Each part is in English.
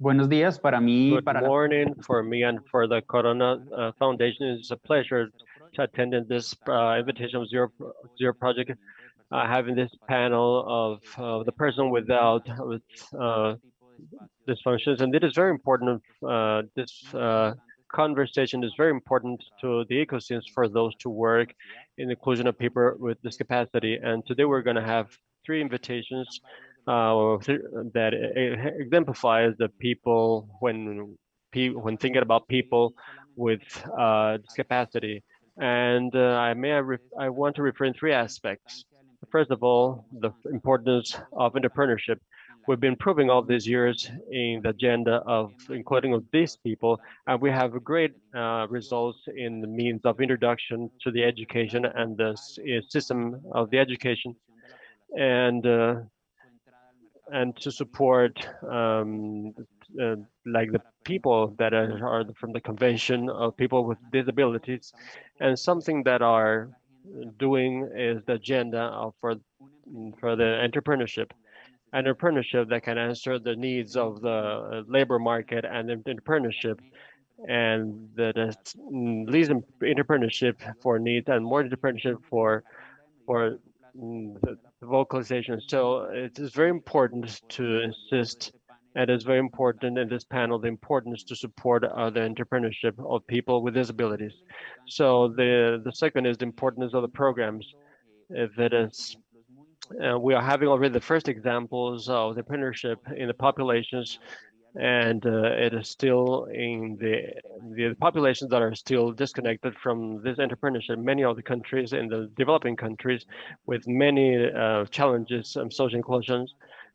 Buenos días para mí. Good para morning for me and for the Corona uh, Foundation. It's a pleasure to attend in this uh, invitation of Zero, Zero Project, uh, having this panel of uh, the person without with uh, dysfunctions. And it is very important, uh, this conversation is very important to the ecosystems for those to work in the inclusion of people with discapacity. And today we're going to have three invitations uh, that exemplifies the people when when thinking about people with uh, discapacity. And uh, I may I, want to refer in three aspects. First of all, the importance of entrepreneurship. We've been proving all these years in the agenda of including of these people, and we have great uh, results in the means of introduction to the education and the system of the education. And uh, and to support um, uh, like the people that are, from the convention of people with disabilities. And something that are doing is the agenda for for the entrepreneurship. Entrepreneurship that can answer the needs of the labor market and entrepreneurship and that leads entrepreneurship for needs and more entrepreneurship for for mm, the vocalization. So it is very important to insist, and it's very important in this panel, the importance to support uh, the entrepreneurship of people with disabilities. So the, the second is the importance of the programs. If it is, uh, we are having already the first examples of the entrepreneurship in the populations and uh, it is still in the the populations that are still disconnected from this entrepreneurship. Many of the countries in the developing countries, with many uh, challenges and social inclusions,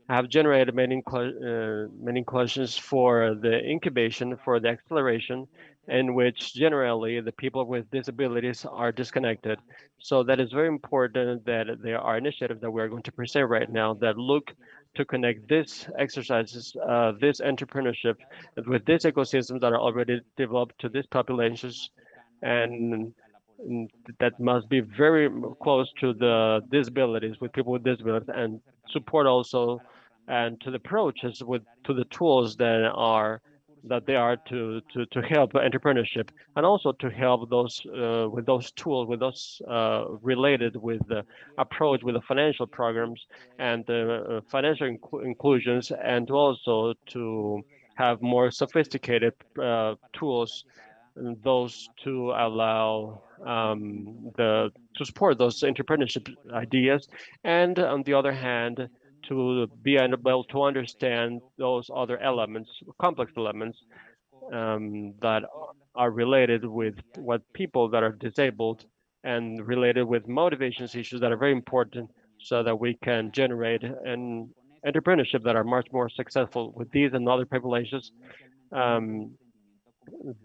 have generated many uh, many inclusions for the incubation, for the acceleration, in which generally the people with disabilities are disconnected. So that is very important that there are initiatives that we're going to present right now that look to connect this exercises, uh, this entrepreneurship with these ecosystems that are already developed to these populations. And that must be very close to the disabilities with people with disabilities and support also and to the approaches with to the tools that are that they are to to to help entrepreneurship and also to help those uh, with those tools with those uh, related with the approach with the financial programs and the uh, financial inc inclusions and also to have more sophisticated uh, tools those to allow um, the to support those entrepreneurship ideas. And on the other hand to be able to understand those other elements, complex elements um, that are related with what people that are disabled and related with motivations issues that are very important so that we can generate an entrepreneurship that are much more successful with these and other populations. Um,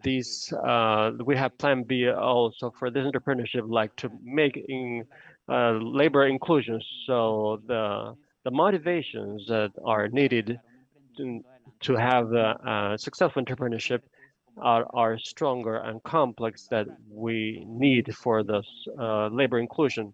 these uh, we have plan B also for this entrepreneurship, like to make in, uh, labor inclusion. So the the motivations that are needed to, to have a, a successful entrepreneurship are, are stronger and complex that we need for this uh, labor inclusion.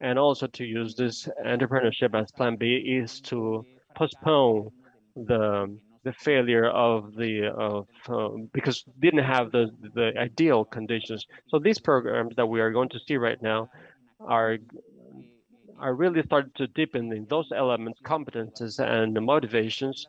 And also to use this entrepreneurship as plan B is to postpone the the failure of the of uh, because didn't have the the ideal conditions. So these programs that we are going to see right now are are really starting to deepen in those elements, competences, and motivations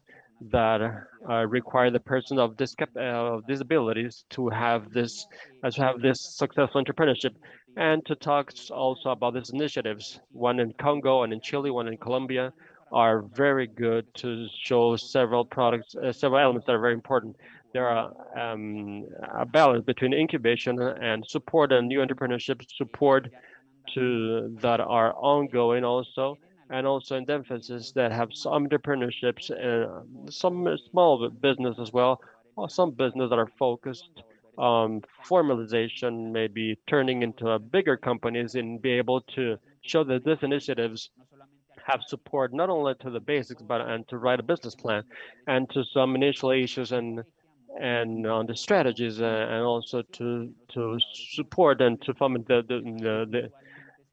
that uh, require the person of, uh, disabilities to have this uh, to have this successful entrepreneurship and to talk also about these initiatives. One in congo and in chile one in colombia are very good to show several products uh, several elements that are very important. There are um, a balance between incubation and support and new entrepreneurship support to that are ongoing also, and also in the emphasis that have some entrepreneurships and some small business as well, or some business that are focused on formalization, maybe turning into bigger companies and be able to show that these initiatives have support not only to the basics but and to write a business plan and to some initial issues and and on the strategies uh, and also to to support and to the the, the, the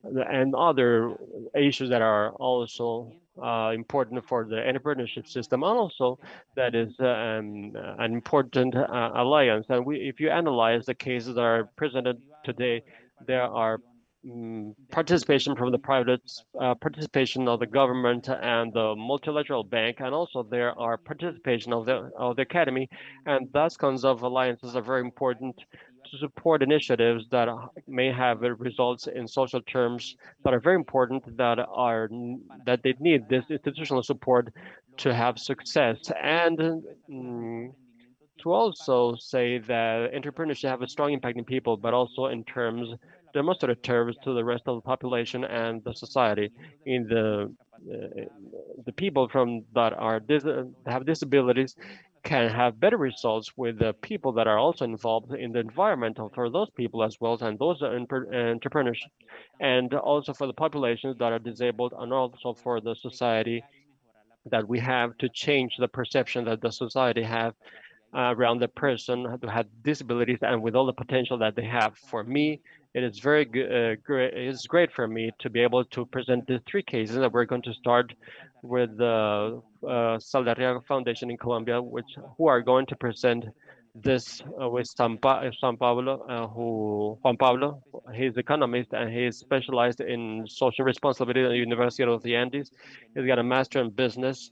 and other issues that are also uh, important for the entrepreneurship system, and also that is um, an important uh, alliance. And we, if you analyze the cases that are presented today, there are um, participation from the private, uh, participation of the government and the multilateral bank, and also there are participation of the of the academy, and those kinds of alliances are very important to support initiatives that may have results in social terms that are very important that are that they need this institutional support to have success. And mm, to also say that entrepreneurship have a strong impact in people but also in terms demonstrative terms to the rest of the population and the society. In the uh, the people from that are dis have disabilities can have better results with the people that are also involved in the environmental for those people as well and those entrepreneurs and also for the populations that are disabled and also for the society that we have to change the perception that the society have uh, around the person who had disabilities and with all the potential that they have. For me, it is very good. Uh, great. It's great for me to be able to present the three cases that we're going to start with the uh, Foundation in Colombia, which who are going to present this uh, with San, pa San Pablo, uh, who Juan Pablo, he's economist and he's specialized in social responsibility at the University of the Andes. He's got a master in business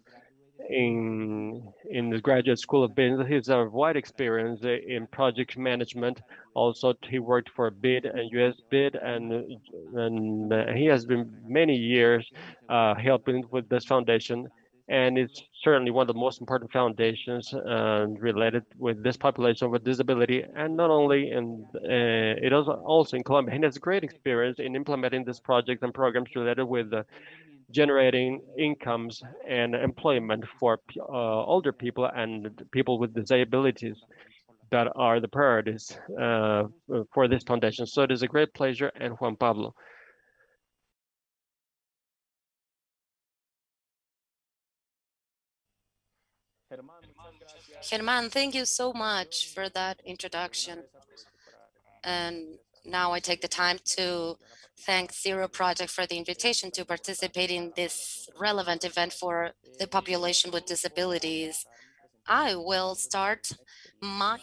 in in the graduate school of business. He's a wide experience in project management. Also, he worked for BID and US BID, and and he has been many years uh, helping with this foundation. And it's certainly one of the most important foundations uh, related with this population with disability, and not only in uh, it is also in Colombia. He has great experience in implementing this project and programs related with the generating incomes and employment for uh, older people and people with disabilities that are the priorities uh, for this foundation. So it is a great pleasure and Juan Pablo. Germán, thank you so much for that introduction. And now I take the time to thank Zero Project for the invitation to participate in this relevant event for the population with disabilities. I will start my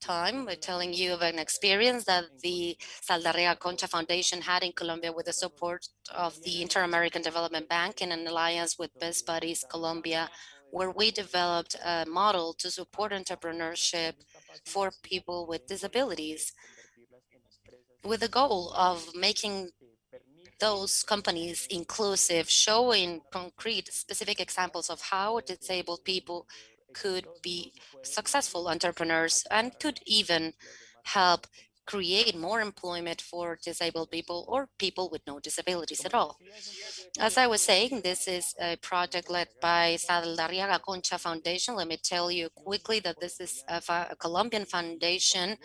time by telling you of an experience that the Saldarriaga Concha Foundation had in Colombia with the support of the Inter-American Development Bank in an alliance with Best Buddies Colombia, where we developed a model to support entrepreneurship for people with disabilities with the goal of making those companies inclusive, showing concrete specific examples of how disabled people could be successful entrepreneurs and could even help create more employment for disabled people or people with no disabilities at all. As I was saying, this is a project led by Saldarriaga Concha Foundation. Let me tell you quickly that this is a, a Colombian foundation,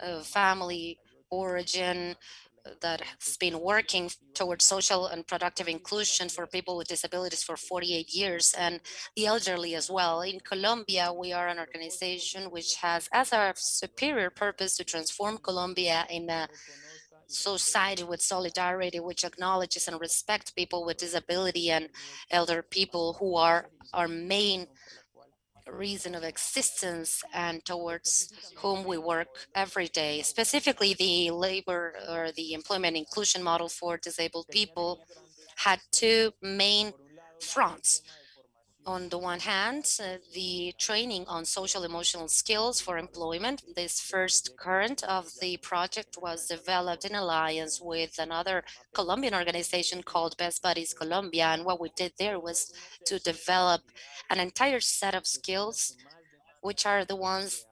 a family origin uh, that has been working towards social and productive inclusion for people with disabilities for 48 years and the elderly as well. In Colombia, we are an organization which has as our superior purpose to transform Colombia in a society with solidarity, which acknowledges and respects people with disability and elder people who are our main reason of existence and towards whom we work every day. Specifically, the labor or the employment inclusion model for disabled people had two main fronts. On the one hand, uh, the training on social emotional skills for employment. This first current of the project was developed in alliance with another Colombian organization called Best Buddies Colombia. And what we did there was to develop an entire set of skills, which are the ones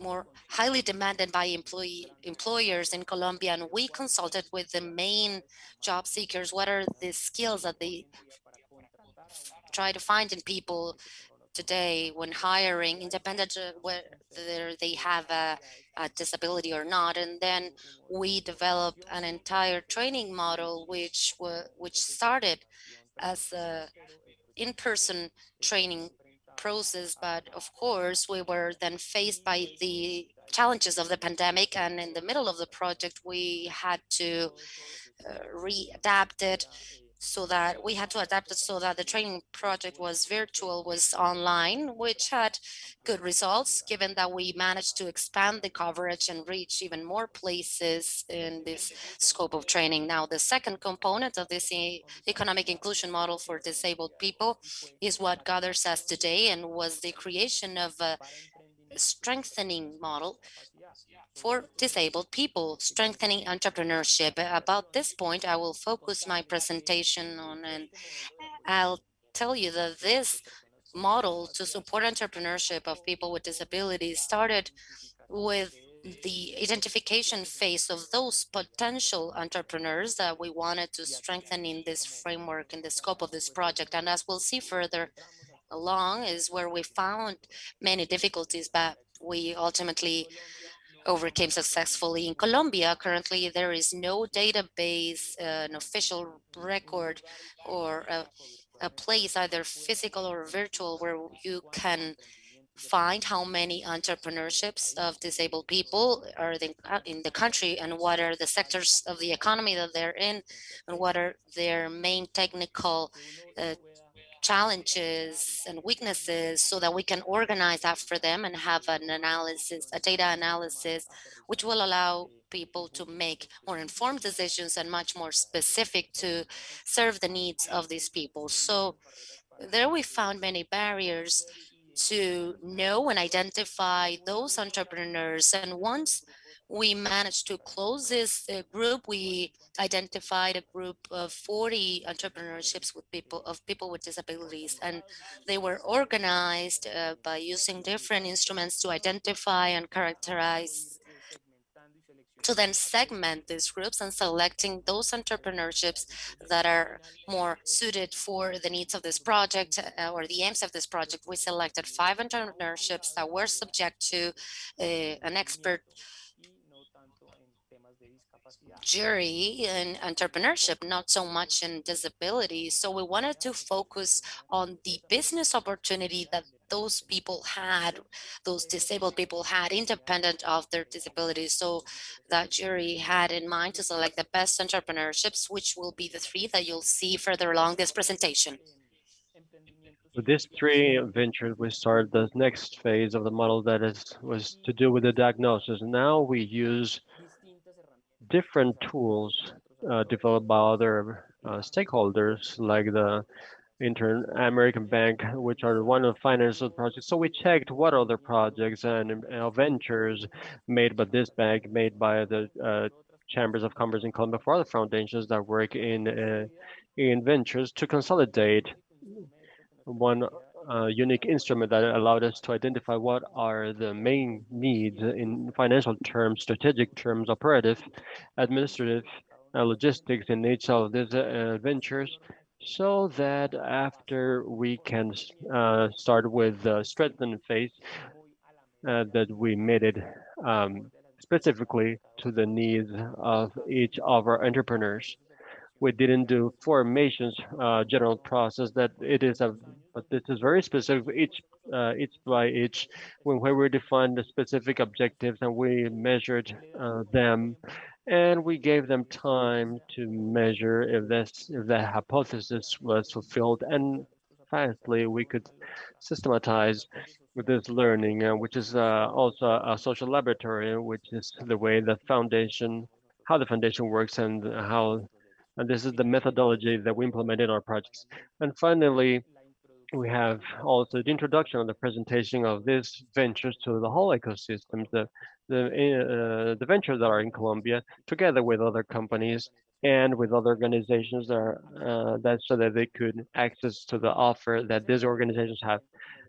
more highly demanded by employee employers in Colombia. And we consulted with the main job seekers, what are the skills that they try to find in people today when hiring, independent whether they have a, a, disability or not. And then we developed an entire training model which which started as a in-person training process, but of course we were then faced by the challenges of the pandemic and in the middle of the project we had to uh, readapt it so that we had to adapt it so that the training project was virtual, was online, which had good results given that we managed to expand the coverage and reach even more places in this scope of training. Now, the second component of this e economic inclusion model for disabled people is what gathers us today and was the creation of a strengthening model for disabled people, strengthening entrepreneurship. About this point, I will focus my presentation on, and I'll tell you that this model to support entrepreneurship of people with disabilities started with the identification phase of those potential entrepreneurs that we wanted to strengthen in this framework in the scope of this project. And as we'll see further along is where we found many difficulties, but we ultimately overcame successfully. In Colombia, currently, there is no database, uh, an official record, or a, a place, either physical or virtual, where you can find how many entrepreneurships of disabled people are in the country and what are the sectors of the economy that they're in and what are their main technical uh, challenges and weaknesses so that we can organize after them and have an analysis, a data analysis, which will allow people to make more informed decisions and much more specific to serve the needs of these people. So there we found many barriers to know and identify those entrepreneurs. And once we managed to close this uh, group. We identified a group of 40 entrepreneurships with people of people with disabilities, and they were organized uh, by using different instruments to identify and characterize to then segment these groups and selecting those entrepreneurships that are more suited for the needs of this project uh, or the aims of this project. We selected five entrepreneurships that were subject to uh, an expert jury in entrepreneurship, not so much in disability. So we wanted to focus on the business opportunity that those people had, those disabled people had independent of their disabilities. So that jury had in mind to select the best entrepreneurships, which will be the three that you'll see further along this presentation. With these three ventures, we started the next phase of the model that is was to do with the diagnosis. Now we use different tools uh, developed by other uh, stakeholders like the Inter-American Bank, which are one of the financial projects. So we checked what other projects and uh, ventures made by this bank, made by the uh, chambers of commerce in Colombia for other foundations that work in uh, in ventures to consolidate one uh, unique instrument that allowed us to identify what are the main needs in financial terms, strategic terms, operative, administrative, uh, logistics in each of these uh, ventures, so that after we can uh, start with the strengthened phase, uh, that we made it um, specifically to the needs of each of our entrepreneurs. We didn't do formations uh, general process that it is a but this is very specific each uh, each by each when where we defined the specific objectives and we measured uh, them and we gave them time to measure if this if the hypothesis was fulfilled and fastly we could systematize with this learning uh, which is uh, also a social laboratory which is the way the foundation how the foundation works and how and this is the methodology that we implement in our projects. And finally, we have also the introduction of the presentation of these ventures to the whole ecosystem, the the, uh, the ventures that are in Colombia, together with other companies and with other organizations that are uh, that so that they could access to the offer that these organizations have.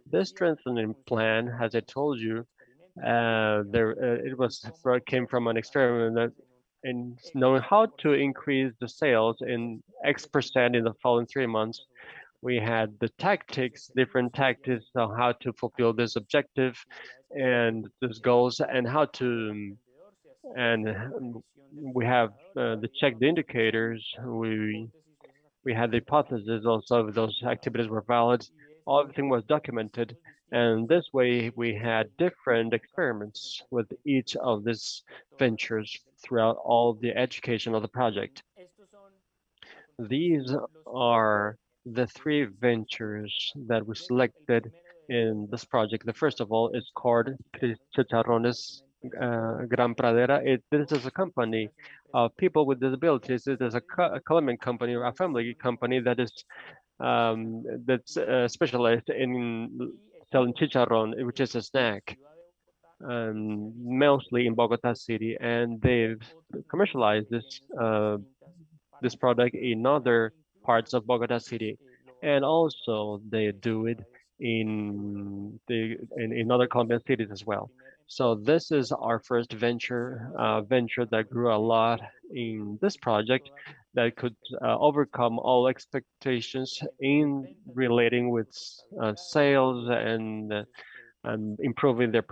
This strengthening plan, as I told you, uh, there uh, it was came from an experiment that in knowing how to increase the sales in X percent in the following three months. We had the tactics, different tactics on how to fulfill this objective and these goals and how to, and we have uh, the check the indicators. We we had the hypothesis also if those activities were valid. Everything was documented and this way we had different experiments with each of these ventures throughout all the education of the project. These are the three ventures that we selected in this project. The first of all is called Chicharrones uh, Gran Pradera. It, this is a company of people with disabilities. It is a, a Colombian company, or a family company that is um, that's uh, specialized in selling chicharron, which is a snack, um, mostly in Bogota City, and they've commercialized this uh, this product in other parts of Bogota City, and also they do it in the in, in other Colombian cities as well. So this is our first venture uh, venture that grew a lot in this project that could uh, overcome all expectations in relating with uh, sales and, and improving their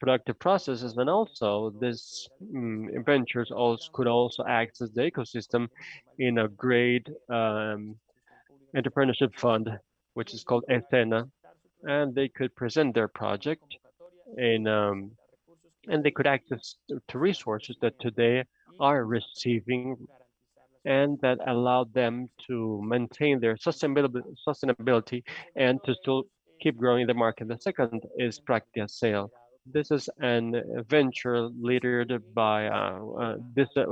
productive processes. And also this um, ventures also could also access the ecosystem in a great um, entrepreneurship fund, which is called Escena, and they could present their project in um, and they could access to resources that today are receiving and that allowed them to maintain their sustainability, sustainability and to still keep growing the market. The second is Practia Sale. This is an venture led by uh, uh, this uh,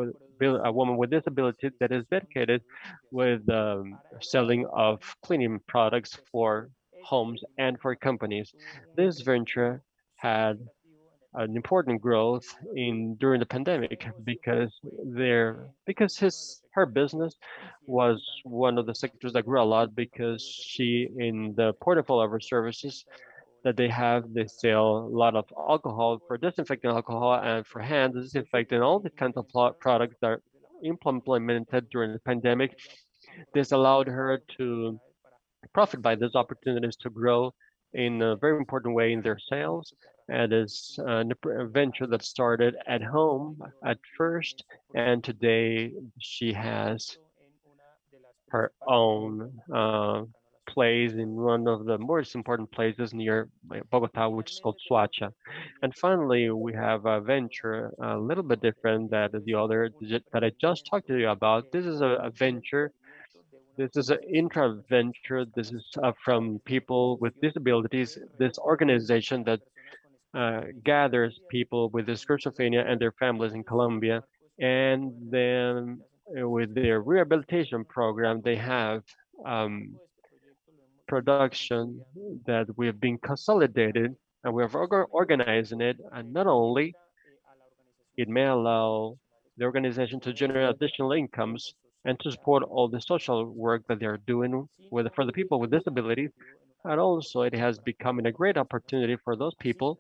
a woman with disability that is dedicated with um, selling of cleaning products for homes and for companies. This venture had an important growth in during the pandemic because there because his her business was one of the sectors that grew a lot because she in the portfolio of her services that they have they sell a lot of alcohol for disinfecting alcohol and for hand disinfecting all the kinds of products that are implemented during the pandemic. This allowed her to profit by these opportunities to grow in a very important way in their sales. And it is a venture that started at home at first, and today she has her own uh, place in one of the most important places near Bogota, which is called Soacha. And finally, we have a venture a little bit different than the other that I just talked to you about. This is a, a venture this is an intra venture. This is uh, from people with disabilities. This organization that uh, gathers people with schizophrenia and their families in Colombia. And then uh, with their rehabilitation program, they have um, production that we have been consolidated and we are organizing it. And not only it may allow the organization to generate additional incomes and to support all the social work that they're doing with for the people with disabilities. And also it has become a great opportunity for those people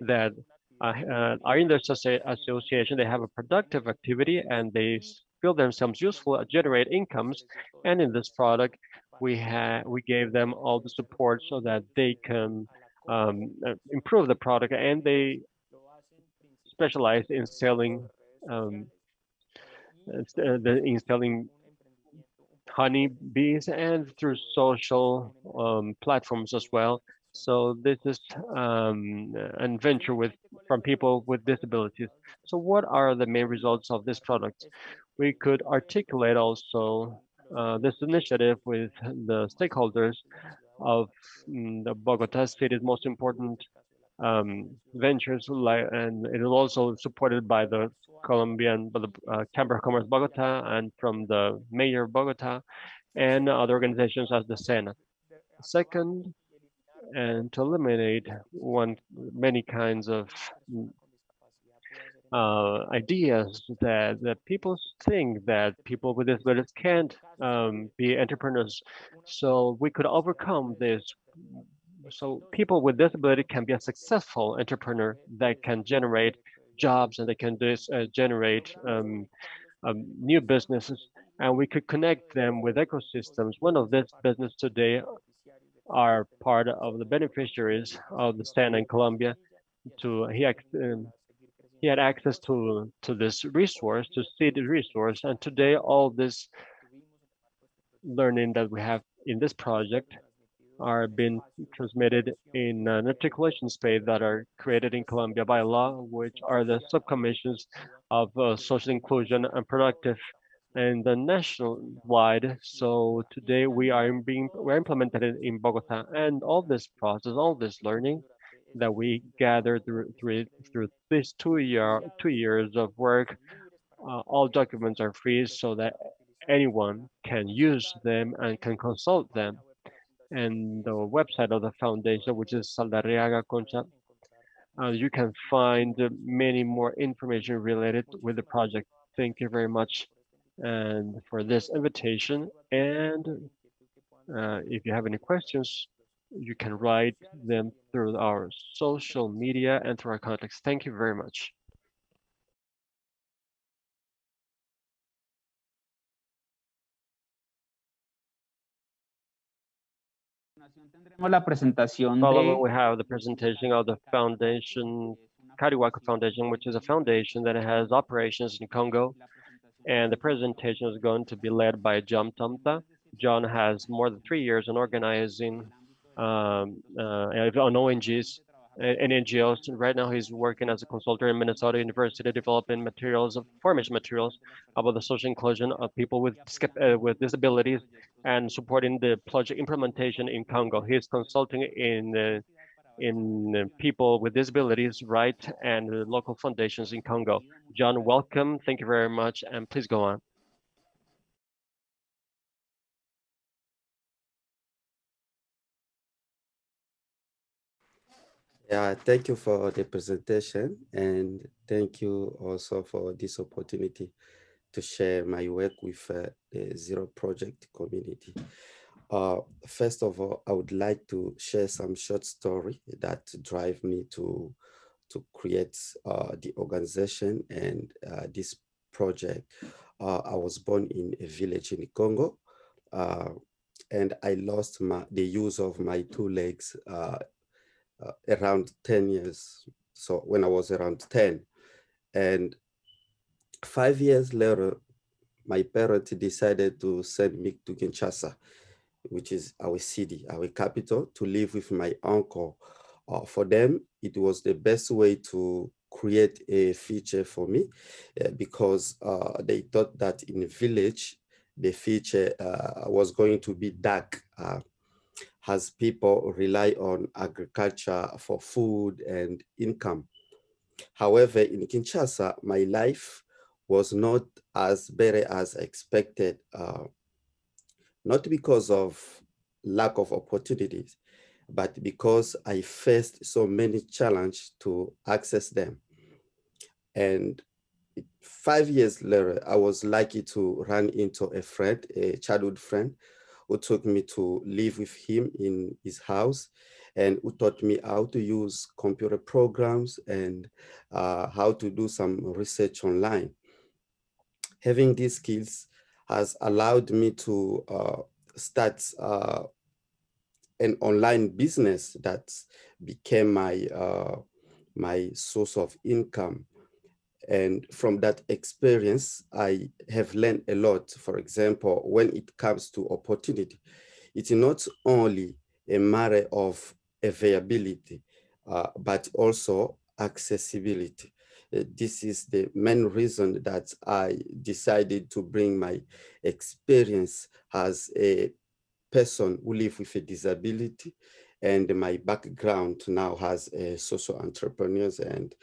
that uh, uh, are in the association, they have a productive activity and they feel themselves useful, generate incomes. And in this product, we have we gave them all the support so that they can um, improve the product and they specialize in selling um, in selling honey bees and through social um, platforms as well so this is um, an venture with from people with disabilities. So what are the main results of this product? We could articulate also uh, this initiative with the stakeholders of mm, the Bogota city's most important um, ventures, and it is also supported by the Colombian, by the uh, Chamber of Commerce Bogota, and from the mayor of Bogota, and other organizations as the Sena. Second, and to eliminate one many kinds of uh, ideas that that people think that people with disabilities can't um, be entrepreneurs. So we could overcome this. So people with disability can be a successful entrepreneur that can generate jobs and they can uh, generate um, um, new businesses and we could connect them with ecosystems. One of this business today are part of the beneficiaries of the stand in Colombia. To he he had access to to this resource, to see the resource, and today all this learning that we have in this project are being transmitted in an articulation space that are created in Colombia by law, which are the subcommissions of uh, social inclusion and productive and the national wide. So today we are being we're implemented in Bogota, and all this process, all this learning that we gathered through through, through this two year two years of work, uh, all documents are free so that anyone can use them and can consult them. And the website of the foundation, which is Saldarriaga Concha, uh, you can find many more information related with the project. Thank you very much and for this invitation. And uh, if you have any questions, you can write them through our social media and through our contacts. Thank you very much. Following, we have the presentation of the foundation, Carihuaco Foundation, which is a foundation that has operations in Congo. And the presentation is going to be led by John Tomta. John has more than three years in organizing um, on ONGs and NGOs. Right now, he's working as a consultant in Minnesota University, developing materials, of formation materials about the social inclusion of people with uh, with disabilities and supporting the project implementation in Congo. He's consulting in uh, in people with disabilities, right, and local foundations in Congo. John, welcome. Thank you very much, and please go on. Yeah, thank you for the presentation and thank you also for this opportunity to share my work with uh, the Zero Project community. Uh, first of all, I would like to share some short story that drive me to to create uh, the organization and uh, this project. Uh, I was born in a village in Congo, uh, and I lost my, the use of my two legs uh, around 10 years. So when I was around 10 and five years later, my parents decided to send me to Kinshasa, which is our city, our capital, to live with my uncle. Uh, for them, it was the best way to create a future for me uh, because uh, they thought that in the village, the future uh, was going to be dark uh, as people rely on agriculture for food and income. However, in Kinshasa, my life was not as better as expected, uh, not because of lack of opportunities, but because I faced so many challenges to access them. And five years later, I was lucky to run into a friend, a childhood friend, who took me to live with him in his house and who taught me how to use computer programs and uh, how to do some research online. Having these skills has allowed me to uh, start uh, an online business that became my uh, my source of income. And from that experience, I have learned a lot. For example, when it comes to opportunity, it's not only a matter of availability, uh, but also accessibility. Uh, this is the main reason that I decided to bring my experience as a person who live with a disability and my background now has a social entrepreneurs and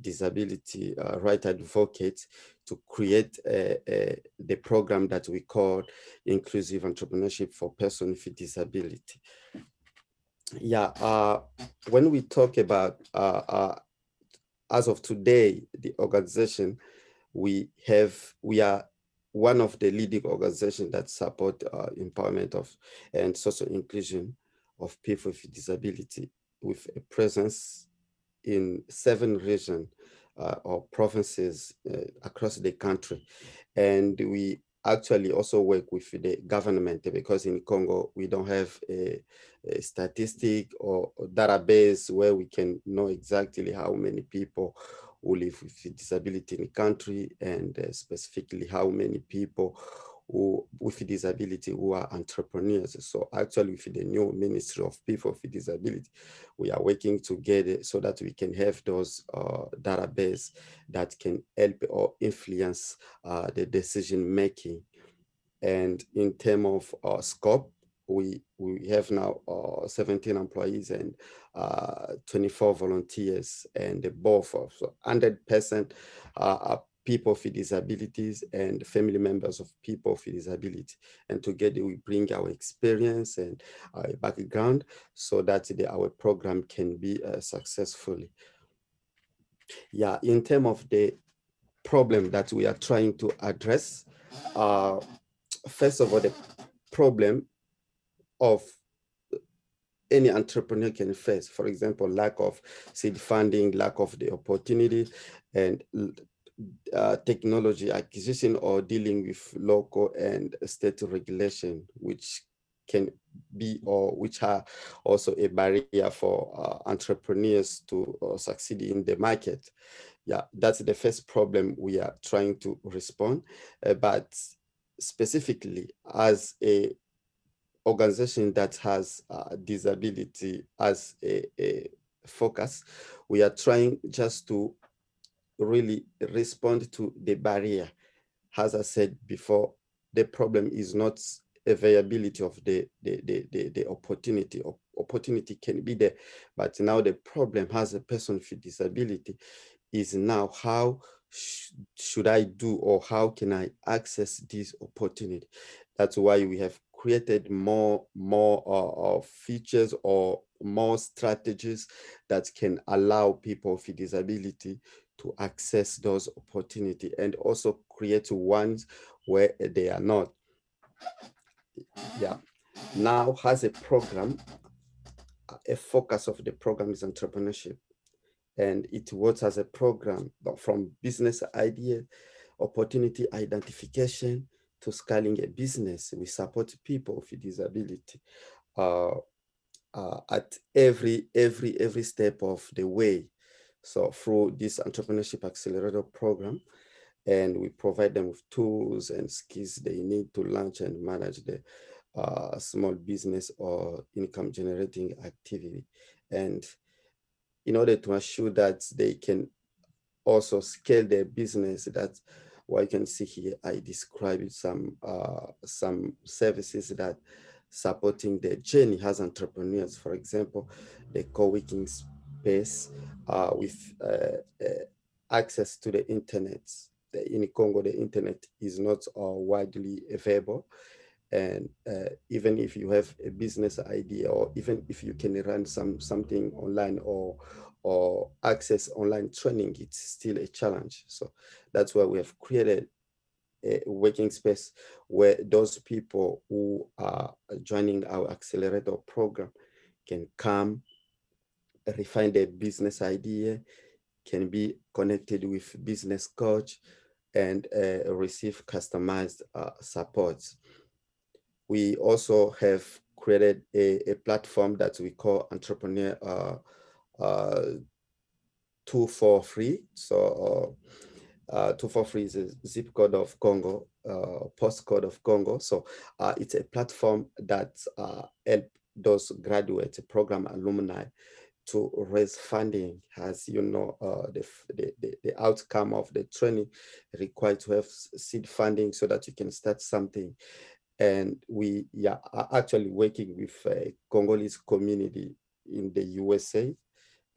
disability uh, right advocates to create the program that we call inclusive entrepreneurship for persons with disability. Yeah, uh, when we talk about, uh, uh, as of today, the organization, we have, we are one of the leading organizations that support uh, empowerment of and social inclusion of people with disability with a presence in seven regions uh, or provinces uh, across the country. And we actually also work with the government because in Congo, we don't have a, a statistic or database where we can know exactly how many people who live with disability in the country and uh, specifically how many people who with disability who are entrepreneurs. So actually with the new Ministry of People with Disability, we are working together so that we can have those uh, database that can help or influence uh, the decision making. And in terms of uh, scope, we we have now uh, 17 employees and uh, 24 volunteers and both of 100% uh, people with disabilities and family members of people with disability. And together we bring our experience and our background so that the, our program can be uh, successfully. Yeah, in terms of the problem that we are trying to address, uh, first of all, the problem of any entrepreneur can face, for example, lack of seed funding, lack of the opportunity, and uh, technology acquisition or dealing with local and state regulation, which can be or which are also a barrier for uh, entrepreneurs to uh, succeed in the market. Yeah, that's the first problem we are trying to respond. Uh, but specifically as a organization that has uh, disability as a, a focus, we are trying just to really respond to the barrier. As I said before, the problem is not availability of the, the, the, the, the opportunity. Opportunity can be there, but now the problem as a person with disability is now how sh should I do or how can I access this opportunity? That's why we have created more, more uh, uh, features or more strategies that can allow people with disability to access those opportunities and also create ones where they are not. Yeah. Now has a program, a focus of the program is entrepreneurship. And it works as a program from business idea, opportunity identification to scaling a business. We support people with disability uh, uh, at every, every, every step of the way. So through this entrepreneurship accelerator program, and we provide them with tools and skills they need to launch and manage the uh, small business or income generating activity. And in order to ensure that they can also scale their business, that's what you can see here, I described some, uh, some services that supporting their journey as entrepreneurs. For example, the co-working space uh, with uh, uh, access to the internet. In Congo, the internet is not uh, widely available. And even if you have a business idea, or even if you can run some something online or or access online training, it's still a challenge. So that's why we have created a working space where those people who are joining our accelerator program can come refine their business idea, can be connected with business coach, and uh, receive customized uh, support. We also have created a, a, platform that we call Entrepreneur uh, uh, 243. So uh, uh, 243 is a zip code of Congo, uh, postcode of Congo. So uh, it's a platform that uh, help those graduate program alumni to raise funding as you know uh, the, the, the outcome of the training required to have seed funding so that you can start something. And we are actually working with a Congolese community in the USA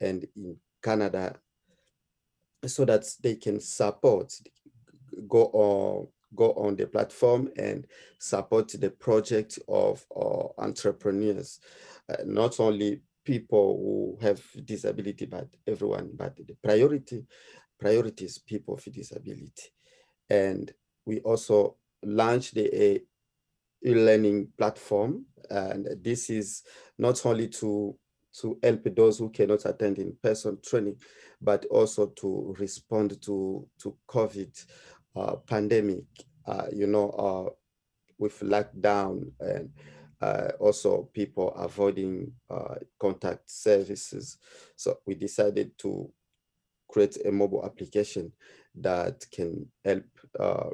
and in Canada so that they can support go on go on the platform and support the project of uh, entrepreneurs. Uh, not only people who have disability, but everyone, but the priority, priority is people with disability. And we also launched the e-learning platform. And this is not only to, to help those who cannot attend in-person training, but also to respond to, to COVID uh, pandemic, uh, you know, uh, with lockdown and uh, also people avoiding uh, contact services. So we decided to create a mobile application that can help uh,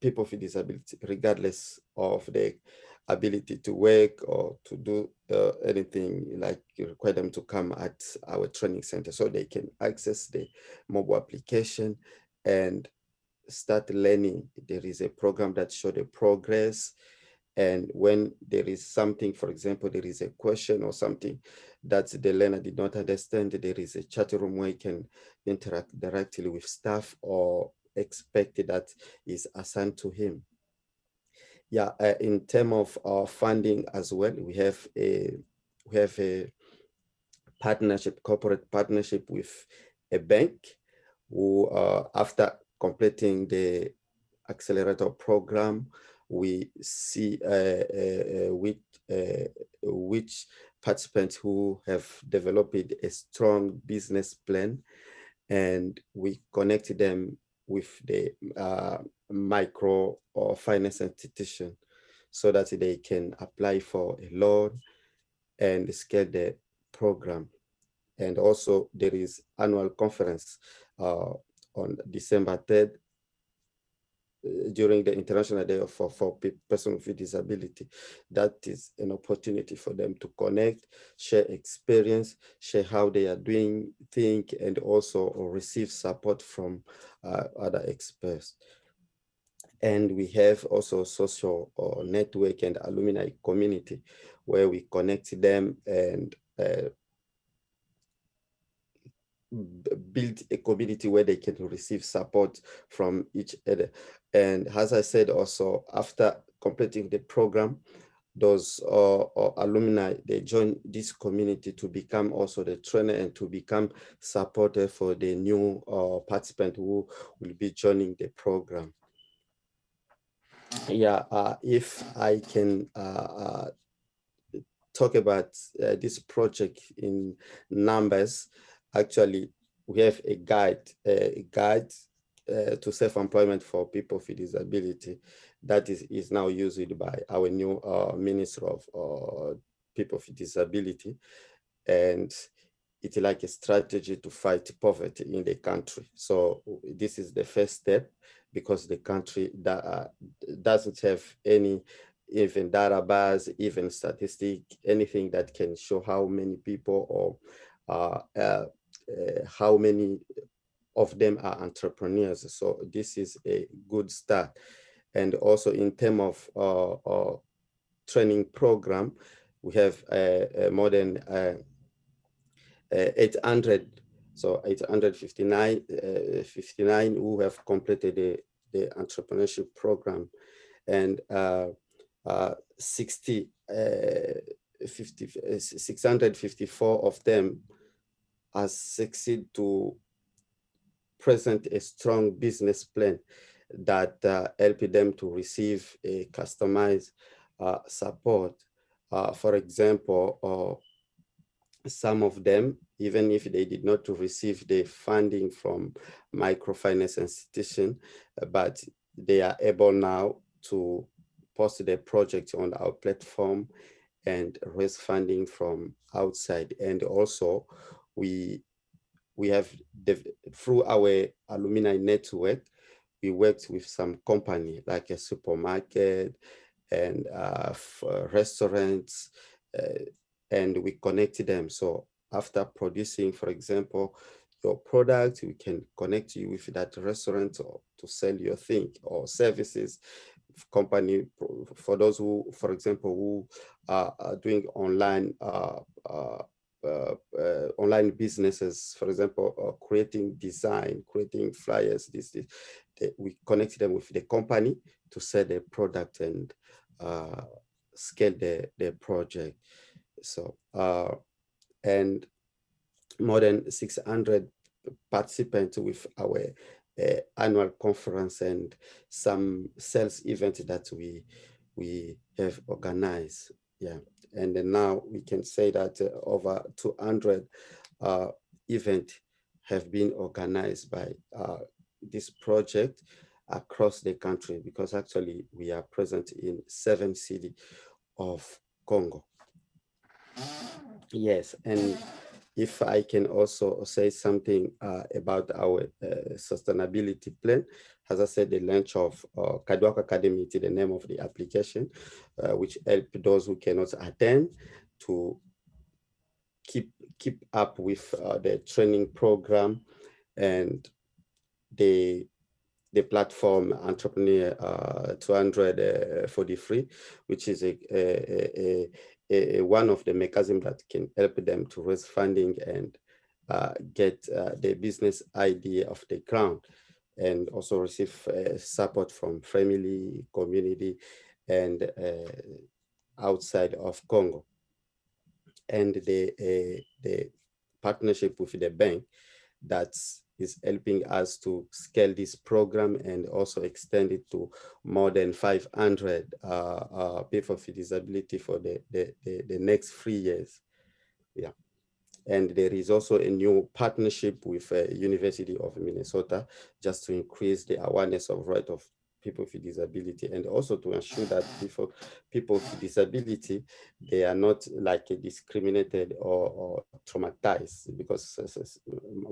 people with disability, regardless of their ability to work or to do uh, anything like require them to come at our training center so they can access the mobile application and start learning. There is a program that show the progress. And when there is something, for example, there is a question or something that the learner did not understand, there is a chat room where you can interact directly with staff or expect that is assigned to him. Yeah, uh, in terms of our funding as well, we have a we have a partnership, corporate partnership with a bank who, uh, after completing the accelerator program, we see uh, uh, uh which, which participants who have developed a strong business plan and we connect them with the uh, micro or finance institution so that they can apply for a loan and scale the program. And also there is annual conference uh, on December 3rd uh, during the International Day of, for, for Persons with Disability. That is an opportunity for them to connect, share experience, share how they are doing things, and also receive support from uh, other experts. And we have also social uh, network and alumni community where we connect them and uh, build a community where they can receive support from each other. And as I said also, after completing the program, those uh, uh, alumni, they join this community to become also the trainer and to become supporter for the new uh, participant who will be joining the program. Yeah, uh, if I can uh, uh, talk about this project in numbers, actually we have a guide, a guide uh, to self-employment for people with disability that is, is now used by our new uh, Minister of uh, People with Disability. And it's like a strategy to fight poverty in the country. So this is the first step because the country that uh, doesn't have any even database, even statistic, anything that can show how many people or uh, uh, how many of them are entrepreneurs. So this is a good start. And also in terms of uh, uh, training program, we have more than 800, so 859 59 who have completed the, the entrepreneurship program. And uh, uh, 60, uh, 50, 654 of them has succeeded to present a strong business plan that uh, help them to receive a customized uh, support. Uh, for example, uh, some of them, even if they did not receive the funding from microfinance institution, but they are able now to post their project on our platform and raise funding from outside. And also we we have through our alumni network, we worked with some company like a supermarket and uh, uh, restaurants, uh, and we connected them. So after producing, for example, your product, we can connect you with that restaurant or to sell your thing or services company for those who, for example, who are, doing online uh, uh, online businesses, for example, uh, creating design, creating flyers, this, this they, we connect them with the company to sell the product and uh, scale the, the project. So, uh, and more than 600 participants with our uh, annual conference and some sales event that we we have organized. Yeah and now we can say that uh, over 200 uh, events have been organized by uh, this project across the country because actually we are present in seven cities of Congo. Yes, and if I can also say something uh, about our uh, sustainability plan, as I said, the launch of uh, Kadwak Academy is the name of the application, uh, which help those who cannot attend to keep keep up with uh, the training program and the the platform entrepreneur uh, 243 which is a, a, a, one of the mechanisms that can help them to raise funding and uh, get uh, the business idea off the ground and also receive uh, support from family community and uh, outside of Congo. And the, uh, the partnership with the bank that is helping us to scale this program and also extend it to more than 500 uh, uh, people with disability for the, the, the, the next three years. Yeah. And there is also a new partnership with uh, University of Minnesota just to increase the awareness of right of people with disability and also to ensure that people, people with disability, they are not like discriminated or, or traumatized because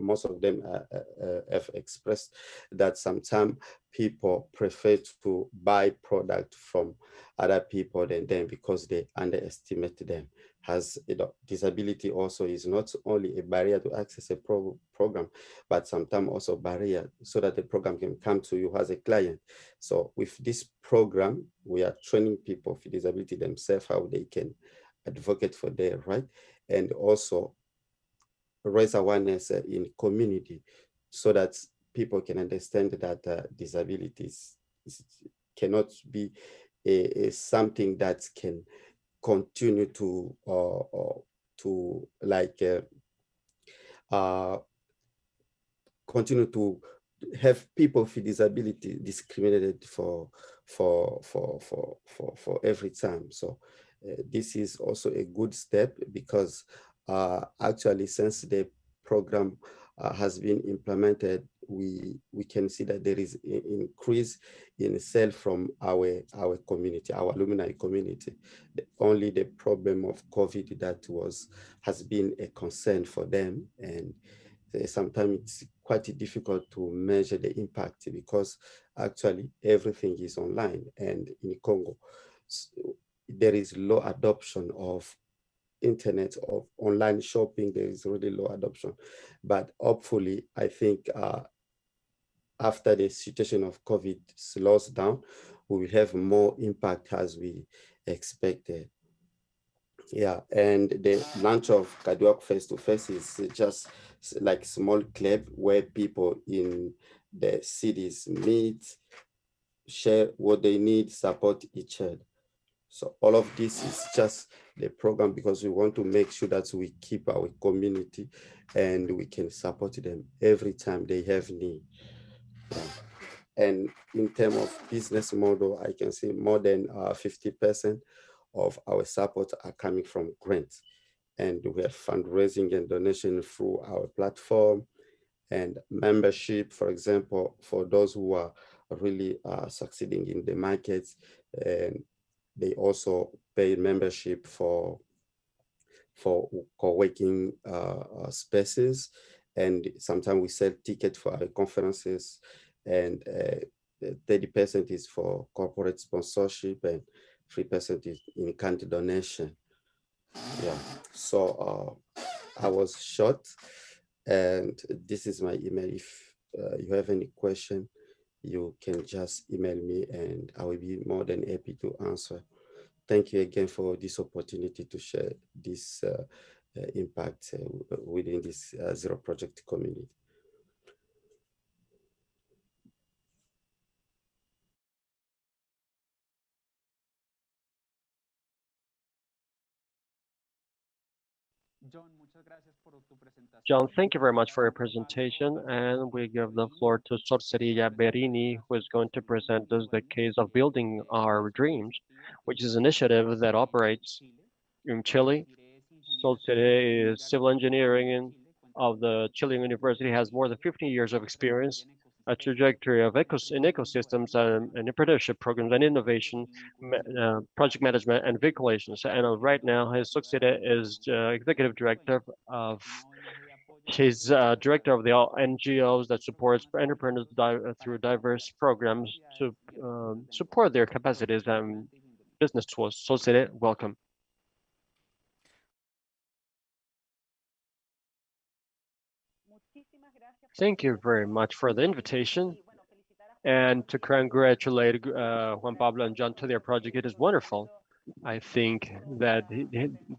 most of them uh, uh, have expressed that sometimes people prefer to buy product from other people than them because they underestimate them has you know, disability also is not only a barrier to access a pro program, but sometimes also barrier so that the program can come to you as a client. So with this program, we are training people with disability themselves, how they can advocate for their right, and also raise awareness uh, in community so that people can understand that uh, disabilities cannot be a, a something that can continue to uh, uh, to like uh, uh, continue to have people with disability discriminated for for for for for for every time. So this is also a good step because uh, actually since the program uh, has been implemented, we we can see that there is an increase in sale from our our community, our alumni community. The, only the problem of COVID that was has been a concern for them, and sometimes it's quite difficult to measure the impact because actually everything is online, and in Congo. So there is low adoption of internet of online shopping, there is really low adoption. But hopefully, I think uh, after the situation of COVID slows down, we will have more impact as we expected. Yeah, and the launch of Kadwak Face to Face is just like small club where people in the cities meet, share what they need, support each other. So all of this is just the program because we want to make sure that we keep our community and we can support them every time they have need. And in terms of business model, I can say more than 50% uh, of our support are coming from grants. And we have fundraising and donation through our platform and membership, for example, for those who are really uh, succeeding in the markets and they also pay membership for for co-working uh, uh, spaces. And sometimes we sell tickets for our conferences and 30% uh, is for corporate sponsorship and 3% is in kind donation. Yeah, so uh, I was short and this is my email. If uh, you have any question, you can just email me and I will be more than happy to answer. Thank you again for this opportunity to share this uh, uh, impact uh, within this uh, Zero Project community. John, thank you very much for your presentation. And we give the floor to Sor Cerilla Berini, who is going to present us the case of building our dreams, which is an initiative that operates in Chile. Sol is civil engineering of the Chilean University, has more than 15 years of experience a trajectory of ecos in ecosystems and, and apprenticeship programs and innovation, uh, project management and vehiculations. And uh, right now, his succeeded is uh, executive director of She's uh, director of the NGOs that supports entrepreneurs di through diverse programs to um, support their capacities and business tools. So, welcome. Thank you very much for the invitation and to congratulate uh, Juan Pablo and John to their project. It is wonderful. I think that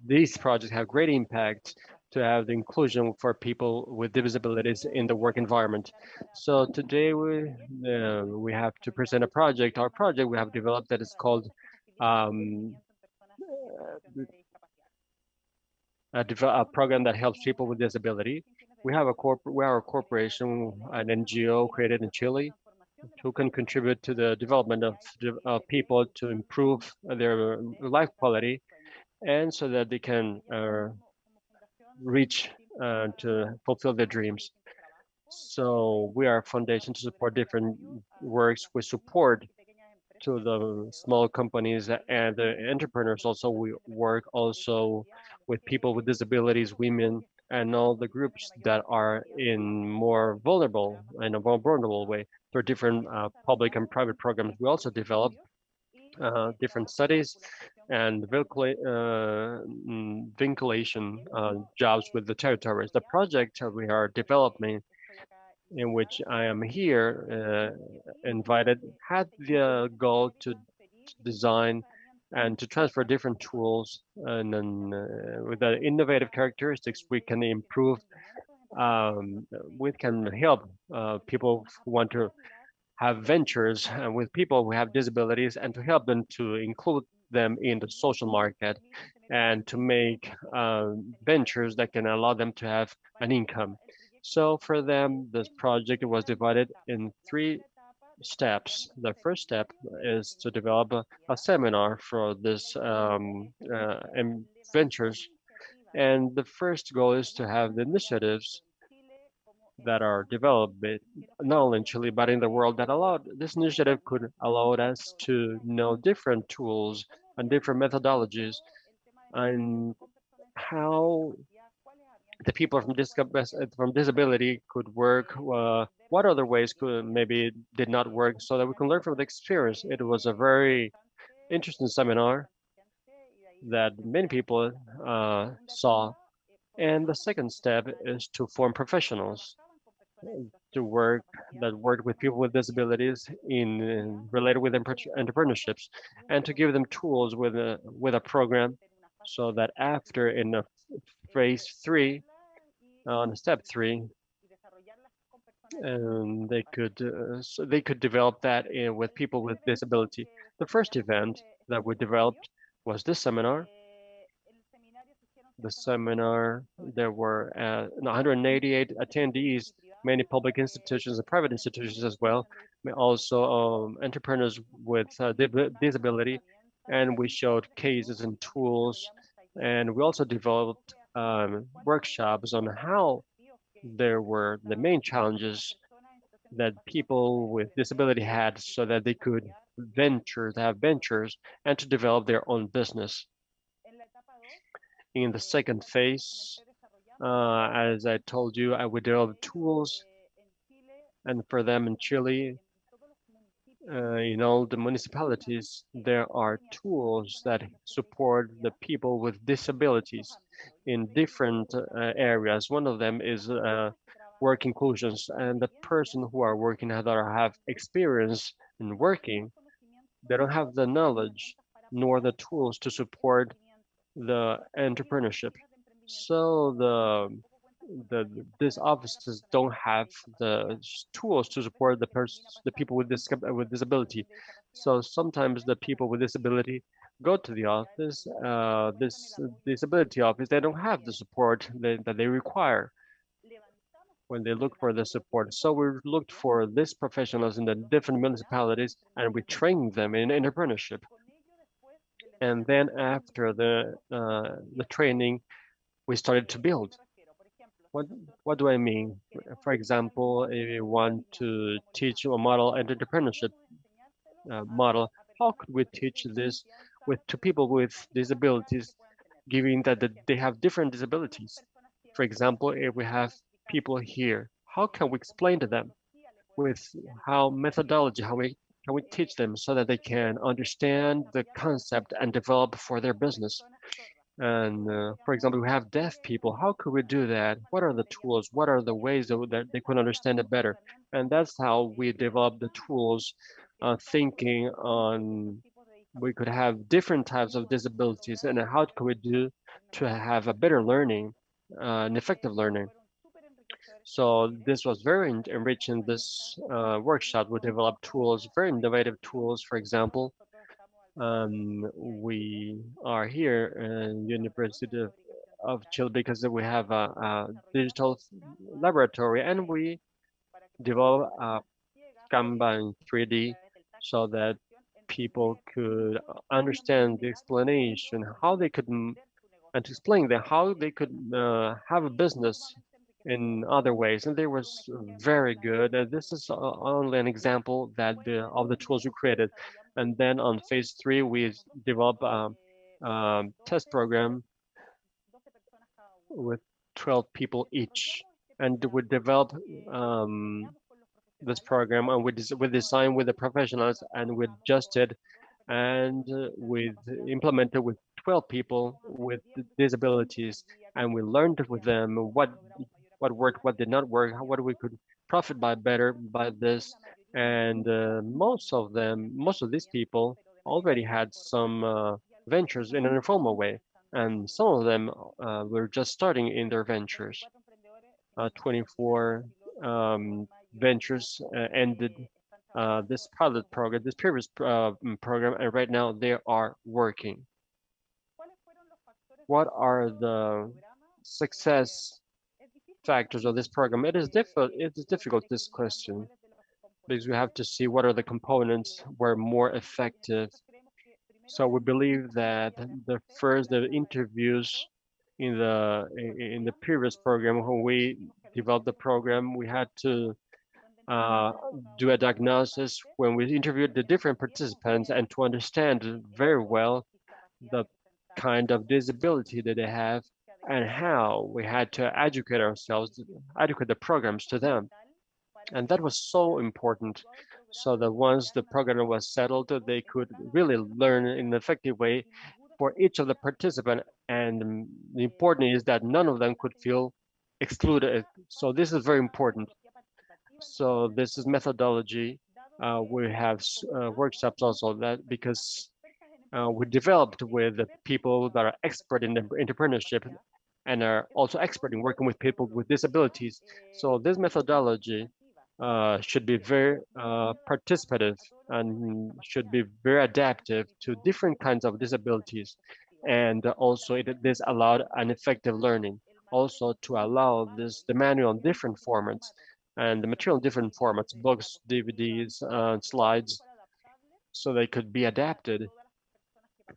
these projects have great impact to have the inclusion for people with disabilities in the work environment. So today we uh, we have to present a project. Our project we have developed that is called um, a, a program that helps people with disability we have a corp we are a corporation, an NGO created in Chile, who can contribute to the development of, of people to improve their life quality, and so that they can uh, reach uh, to fulfill their dreams. So we are a foundation to support different works with support to the small companies and the entrepreneurs. Also, we work also with people with disabilities, women, and all the groups that are in more vulnerable in a more vulnerable way through different uh, public and private programs. We also develop uh, different studies and uh, vinculation uh, jobs with the territories. The project that we are developing in which I am here uh, invited had the goal to design and to transfer different tools and then uh, with the innovative characteristics we can improve um, we can help uh, people who want to have ventures uh, with people who have disabilities and to help them to include them in the social market and to make uh, ventures that can allow them to have an income. So for them, this project was divided in three steps. The first step is to develop a, a seminar for this um, uh, ventures. And the first goal is to have the initiatives that are developed not only in Chile, but in the world that allowed this initiative could allow us to know different tools and different methodologies and how the people from, from disability could work uh, what other ways could maybe did not work so that we can learn from the experience. It was a very interesting seminar that many people uh, saw. And the second step is to form professionals to work that work with people with disabilities in, in related with entrepreneurships and to give them tools with a with a program so that after in a phase three on step three and they could uh, so they could develop that in, with people with disability. The first event that we developed was this seminar. The seminar, there were uh, 188 attendees, many public institutions and private institutions as well, also um, entrepreneurs with uh, disability, and we showed cases and tools, and we also developed um, workshops on how there were the main challenges that people with disability had so that they could venture, to have ventures and to develop their own business. In the second phase, uh, as I told you, I would develop tools and for them in Chile, uh, in all the municipalities, there are tools that support the people with disabilities in different uh, areas. One of them is uh, work inclusions and the person who are working that have experience in working, they don't have the knowledge nor the tools to support the entrepreneurship. So the the these offices don't have the tools to support the person the people with this with disability. So sometimes the people with disability go to the office uh, this disability office they don't have the support that, that they require when they look for the support. So we looked for these professionals in the different municipalities and we trained them in entrepreneurship. And then after the uh, the training we started to build What, what do I mean? For example, if you want to teach a model entrepreneurship uh, model, how could we teach this with to people with disabilities, given that they have different disabilities? For example, if we have people here, how can we explain to them with how methodology, how we can we teach them so that they can understand the concept and develop for their business? And uh, for example, we have deaf people. How could we do that? What are the tools? What are the ways that, they could understand it better? And that's how we develop the tools, uh, thinking on we could have different types of disabilities and how could we do to have a better learning, uh, an effective learning. So this was very enriching this uh, workshop. We developed tools, very innovative tools, for example, um, we are here in the University of, of Chile because we have a, a, digital laboratory and we develop a Canva in 3D so that people could understand the explanation, how they could, and to explain them how they could uh, have a business in other ways. And they was very good. Uh, this is only an example that the, of the tools we created. And then on phase three, we develop a, a test program with 12 people each. And we develop um, this program and we, des we design with the professionals and we adjusted and uh, we implemented with 12 people with disabilities and we learned with them what what worked, what did not work, what we could profit by better by this and uh, most of them, most of these people already had some uh, ventures in an informal way. And some of them uh, were just starting in their ventures. Uh, 24 um, ventures uh, ended uh, this pilot program, this previous program, and right now they are working. What are the success factors of this program? It is difficult. It is difficult this question because we have to see what are the components were more effective. So we believe that the first the interviews in the in the previous program when we developed the program, we had to uh, do a diagnosis when we interviewed the different participants and to understand very well the kind of disability that they have and how we had to educate ourselves, educate the programs to them. And that was so important so that once the program was settled, they could really learn in an effective way for each of the participant. And the important is that none of them could feel excluded. So this is very important. So this is methodology. Uh, we have uh, workshops also that because uh, we developed with the people that are expert in entrepreneurship and are also expert in working with people with disabilities. So this methodology uh, should be very uh, participative and should be very adaptive to different kinds of disabilities. And also it, this allowed an effective learning. Also to allow this the manual in different formats and the material in different formats, books, DVDs, uh, slides, so they could be adapted